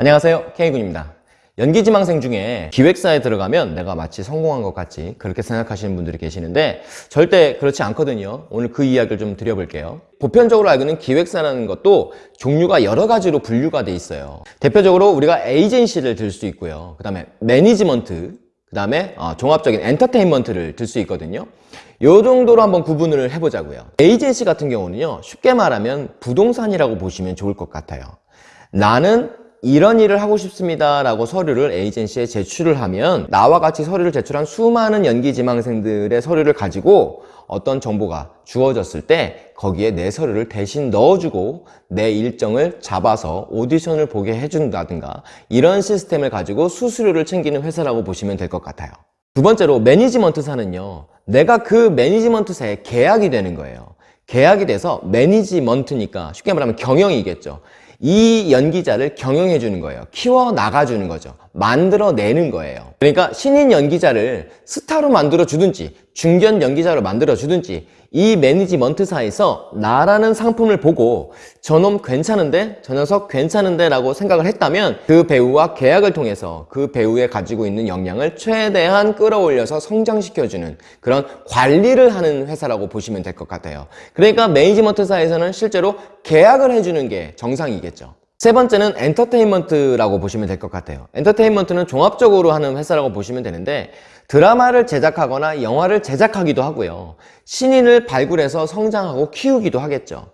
안녕하세요. K군입니다. 연기지망생 중에 기획사에 들어가면 내가 마치 성공한 것 같이 그렇게 생각하시는 분들이 계시는데 절대 그렇지 않거든요. 오늘 그 이야기를 좀 드려볼게요. 보편적으로 알고 있는 기획사라는 것도 종류가 여러 가지로 분류가 돼 있어요. 대표적으로 우리가 에이전시를 들 수 있고요. 그 다음에 매니지먼트 그 다음에 어, 종합적인 엔터테인먼트를 들 수 있거든요. 요 정도로 한번 구분을 해보자고요. 에이전시 같은 경우는요 쉽게 말하면 부동산이라고 보시면 좋을 것 같아요. 나는 이런 일을 하고 싶습니다 라고 서류를 에이전시에 제출을 하면 나와 같이 서류를 제출한 수많은 연기 지망생들의 서류를 가지고 어떤 정보가 주어졌을 때 거기에 내 서류를 대신 넣어주고 내 일정을 잡아서 오디션을 보게 해준다든가 이런 시스템을 가지고 수수료를 챙기는 회사라고 보시면 될 것 같아요. 두 번째로 매니지먼트사는요 내가 그 매니지먼트사에 계약이 되는 거예요. 계약이 돼서 매니지먼트니까 쉽게 말하면 경영이겠죠 이 연기자를 경영해 주는 거예요. 키워 나가 주는 거죠 만들어내는 거예요 그러니까 신인 연기자를 스타로 만들어 주든지 중견 연기자로 만들어 주든지 이 매니지먼트사에서 나라는 상품을 보고 저놈 괜찮은데? 저 녀석 괜찮은데? 라고 생각을 했다면 그 배우와 계약을 통해서 그 배우에 가지고 있는 역량을 최대한 끌어올려서 성장시켜주는 그런 관리를 하는 회사라고 보시면 될 것 같아요 그러니까 매니지먼트사에서는 실제로 계약을 해주는 게 정상이겠죠 세 번째는 엔터테인먼트라고 보시면 될 것 같아요. 엔터테인먼트는 종합적으로 하는 회사라고 보시면 되는데 드라마를 제작하거나 영화를 제작하기도 하고요. 신인을 발굴해서 성장하고 키우기도 하겠죠.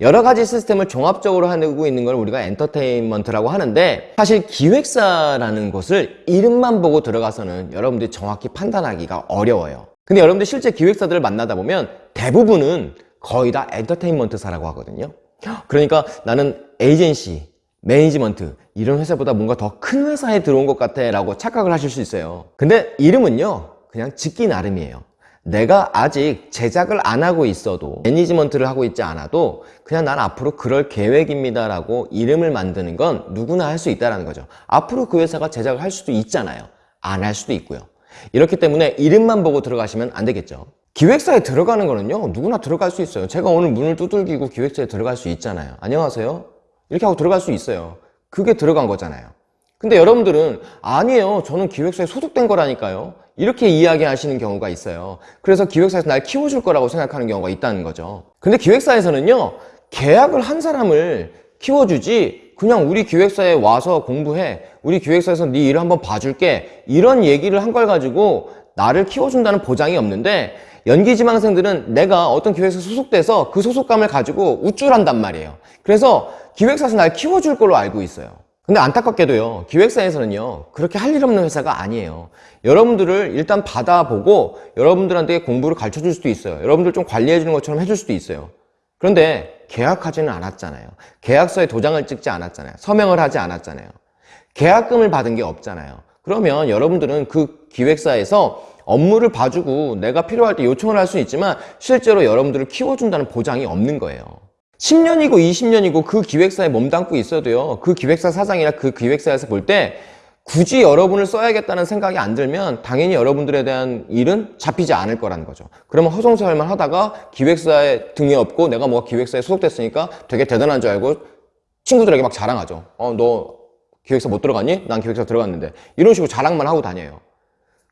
여러 가지 시스템을 종합적으로 하고 있는 걸 우리가 엔터테인먼트라고 하는데 사실 기획사라는 곳을 이름만 보고 들어가서는 여러분들이 정확히 판단하기가 어려워요. 근데 여러분들 실제 기획사들을 만나다 보면 대부분은 거의 다 엔터테인먼트사라고 하거든요 그러니까 나는 에이전시, 매니지먼트 이런 회사보다 뭔가 더 큰 회사에 들어온 것 같아 라고 착각을 하실 수 있어요. 근데 이름은요 그냥 짓기 나름이에요. 내가 아직 제작을 안 하고 있어도 매니지먼트를 하고 있지 않아도 그냥 난 앞으로 그럴 계획입니다 라고 이름을 만드는 건 누구나 할 수 있다는 거죠. 앞으로 그 회사가 제작을 할 수도 있잖아요. 안 할 수도 있고요. 이렇기 때문에 이름만 보고 들어가시면 안 되겠죠 기획사에 들어가는 거는요 누구나 들어갈 수 있어요. 제가 오늘 문을 두들기고 기획사에 들어갈 수 있잖아요. 안녕하세요? 이렇게 하고 들어갈 수 있어요. 그게 들어간 거잖아요. 근데 여러분들은 아니에요. 저는 기획사에 소속된 거라니까요. 이렇게 이야기하시는 경우가 있어요. 그래서 기획사에서 날 키워줄 거라고 생각하는 경우가 있다는 거죠. 근데 기획사에서는요 계약을 한 사람을 키워주지 그냥 우리 기획사에 와서 공부해 우리 기획사에서 네 일을 한번 봐줄게 이런 얘기를 한 걸 가지고 나를 키워준다는 보장이 없는데 연기지망생들은 내가 어떤 기획사에 소속돼서 그 소속감을 가지고 우쭐한단 말이에요. 그래서 기획사에서 날 키워줄 걸로 알고 있어요. 근데 안타깝게도요 기획사에서는요 그렇게 할 일 없는 회사가 아니에요. 여러분들을 일단 받아보고 여러분들한테 공부를 가르쳐 줄 수도 있어요. 여러분들 좀 관리해 주는 것처럼 해줄 수도 있어요. 그런데 계약하지는 않았잖아요. 계약서에 도장을 찍지 않았잖아요. 서명을 하지 않았잖아요. 계약금을 받은 게 없잖아요 그러면 여러분들은 그 기획사에서 업무를 봐주고 내가 필요할 때 요청을 할 수 있지만 실제로 여러분들을 키워준다는 보장이 없는 거예요. 10년이고 20년이고 그 기획사에 몸담고 있어도요 그 기획사 사장이나 그 기획사에서 볼 때 굳이 여러분을 써야겠다는 생각이 안 들면 당연히 여러분들에 대한 일은 잡히지 않을 거라는 거죠. 그러면 허송세월만 하다가 기획사에 등에 업고 내가 뭐가 기획사에 소속됐으니까 되게 대단한 줄 알고 친구들에게 막 자랑하죠. 어너 기획사 못 들어갔니? 난 기획사 들어갔는데. 이런 식으로 자랑만 하고 다녀요.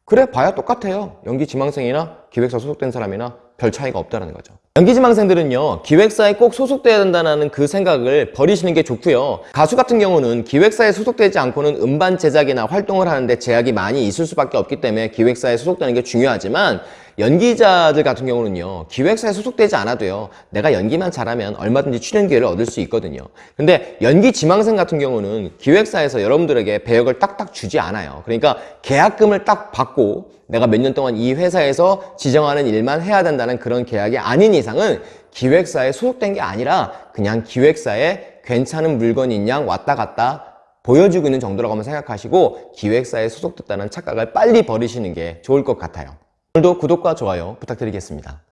그래 봐야 똑같아요. 연기 지망생이나 기획사 소속된 사람이나 별 차이가 없다는 거죠. 연기 지망생들은요 기획사에 꼭 소속돼야 된다는 그 생각을 버리시는 게 좋고요. 가수 같은 경우는 기획사에 소속되지 않고는 음반 제작이나 활동을 하는데 제약이 많이 있을 수밖에 없기 때문에 기획사에 소속되는 게 중요하지만 연기자들 같은 경우는요 기획사에 소속되지 않아도요 내가 연기만 잘하면 얼마든지 출연 기회를 얻을 수 있거든요. 근데 연기 지망생 같은 경우는 기획사에서 여러분들에게 배역을 딱딱 주지 않아요. 그러니까 계약금을 딱 받고 내가 몇 년 동안 이 회사에서 지정하는 일만 해야 된다는 그런 계약이 아닌 이상은 기획사에 소속된 게 아니라 그냥 기획사에 괜찮은 물건인 양 왔다 갔다 보여주고 있는 정도라고 생각하시고 기획사에 소속됐다는 착각을 빨리 버리시는 게 좋을 것 같아요 오늘도 구독과 좋아요 부탁드리겠습니다